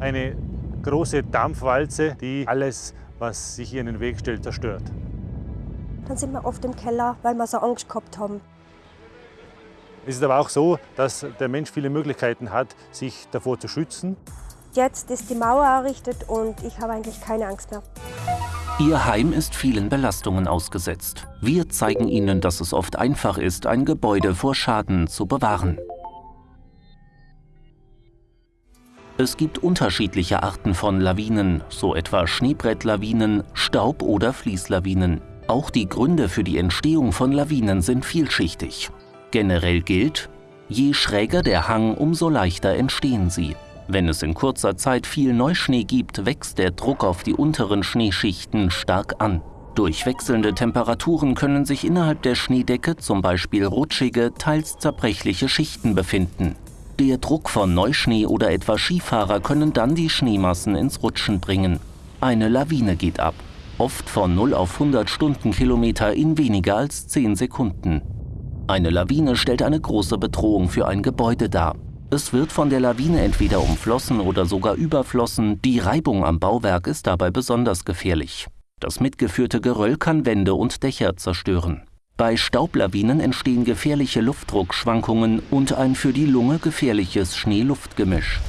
eine große Dampfwalze, die alles, was sich hier in den Weg stellt, zerstört. Dann sind wir oft im Keller, weil wir so Angst gehabt haben. Es ist aber auch so, dass der Mensch viele Möglichkeiten hat, sich davor zu schützen. Jetzt ist die Mauer errichtet und ich habe eigentlich keine Angst mehr. Ihr Heim ist vielen Belastungen ausgesetzt. Wir zeigen Ihnen, dass es oft einfach ist, ein Gebäude vor Schaden zu bewahren. Es gibt unterschiedliche Arten von Lawinen, so etwa Schneebrettlawinen, Staub- oder Fließlawinen. Auch die Gründe für die Entstehung von Lawinen sind vielschichtig. Generell gilt, je schräger der Hang, umso leichter entstehen sie. Wenn es in kurzer Zeit viel Neuschnee gibt, wächst der Druck auf die unteren Schneeschichten stark an. Durch wechselnde Temperaturen können sich innerhalb der Schneedecke zum Beispiel rutschige, teils zerbrechliche Schichten befinden. Der Druck von Neuschnee oder etwa Skifahrer können dann die Schneemassen ins Rutschen bringen. Eine Lawine geht ab, oft von 0 auf 100 Stundenkilometer in weniger als 10 Sekunden. Eine Lawine stellt eine große Bedrohung für ein Gebäude dar. Es wird von der Lawine entweder umflossen oder sogar überflossen. Die Reibung am Bauwerk ist dabei besonders gefährlich. Das mitgeführte Geröll kann Wände und Dächer zerstören. Bei Staublawinen entstehen gefährliche Luftdruckschwankungen und ein für die Lunge gefährliches Schnee-Luft-Gemisch.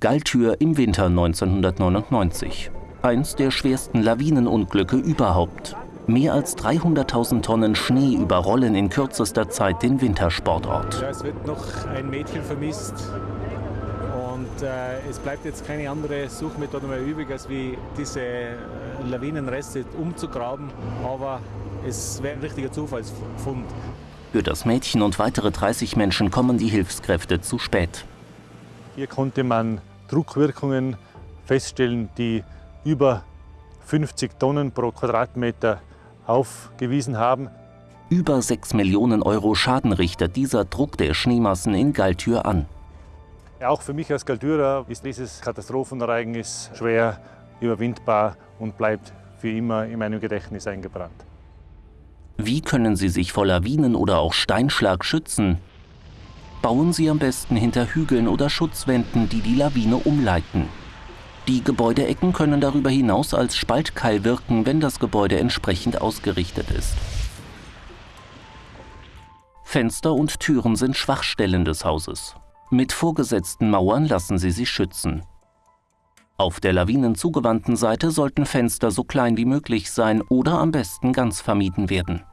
Galltür im Winter 1999. Eins der schwersten Lawinenunglücke überhaupt. Mehr als 300.000 Tonnen Schnee überrollen in kürzester Zeit den Wintersportort. Ja, es wird noch ein Mädchen vermisst äh, es bleibt jetzt keine andere Suchmethode mehr übrig, als wie diese äh, Lawinenreste umzugraben. Aber es wäre ein richtiger Zufallsfund. Für das Mädchen und weitere 30 Menschen kommen die Hilfskräfte zu spät. Hier konnte man Druckwirkungen feststellen, die über 50 Tonnen pro Quadratmeter aufgewiesen haben. Über 6 Millionen Euro Schaden richtet dieser Druck der Schneemassen in Galtür an. Auch für mich als Galtürer ist dieses Katastrophenereignis schwer überwindbar und bleibt für immer in meinem Gedächtnis eingebrannt. Wie können Sie sich vor Lawinen oder auch Steinschlag schützen? Bauen Sie am besten hinter Hügeln oder Schutzwänden, die die Lawine umleiten. Die Gebäudeecken können darüber hinaus als Spaltkeil wirken, wenn das Gebäude entsprechend ausgerichtet ist. Fenster und Türen sind Schwachstellen des Hauses. Mit vorgesetzten Mauern lassen sie sich schützen. Auf der lawinenzugewandten Seite sollten Fenster so klein wie möglich sein oder am besten ganz vermieden werden.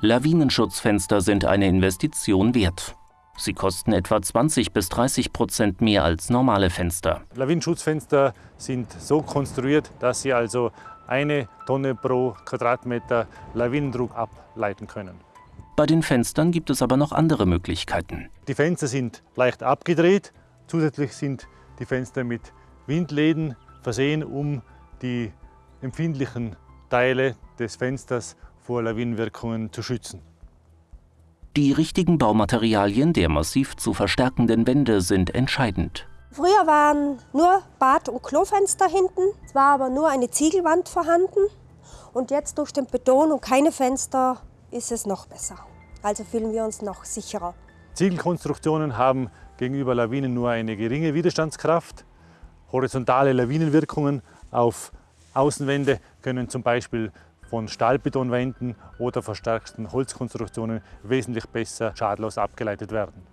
Lawinenschutzfenster sind eine Investition wert. Sie kosten etwa 20 bis 30 Prozent mehr als normale Fenster. Lawinenschutzfenster sind so konstruiert, dass sie also eine Tonne pro Quadratmeter Lawinendruck ableiten können. Bei den Fenstern gibt es aber noch andere Möglichkeiten. Die Fenster sind leicht abgedreht. Zusätzlich sind die Fenster mit Windläden versehen, um die empfindlichen Teile des Fensters vor Lawinenwirkungen zu schützen. Die richtigen Baumaterialien der massiv zu verstärkenden Wände sind entscheidend. Früher waren nur Bad- und Klofenster hinten, es war aber nur eine Ziegelwand vorhanden. Und jetzt durch den Beton und keine Fenster ist es noch besser. Also fühlen wir uns noch sicherer. Ziegelkonstruktionen haben gegenüber Lawinen nur eine geringe Widerstandskraft. Horizontale Lawinenwirkungen auf Außenwände können zum Beispiel von Stahlbetonwänden oder verstärkten Holzkonstruktionen wesentlich besser schadlos abgeleitet werden.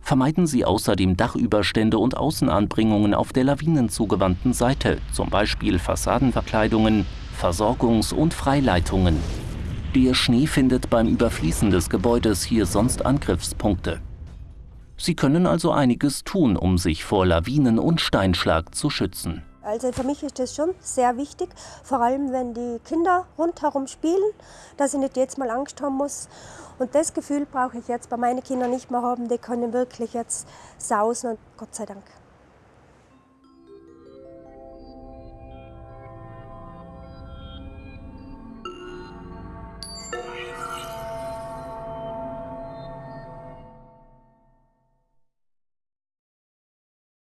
Vermeiden Sie außerdem Dachüberstände und Außenanbringungen auf der lawinenzugewandten Seite, zum Beispiel Fassadenverkleidungen, Versorgungs- und Freileitungen. Der Schnee findet beim Überfließen des Gebäudes hier sonst Angriffspunkte. Sie können also einiges tun, um sich vor Lawinen und Steinschlag zu schützen. Also für mich ist das schon sehr wichtig, vor allem wenn die Kinder rundherum spielen, dass ich nicht jetzt mal Angst haben muss. Und das Gefühl brauche ich jetzt bei meinen Kindern nicht mehr haben, die können wirklich jetzt sausen und Gott sei Dank.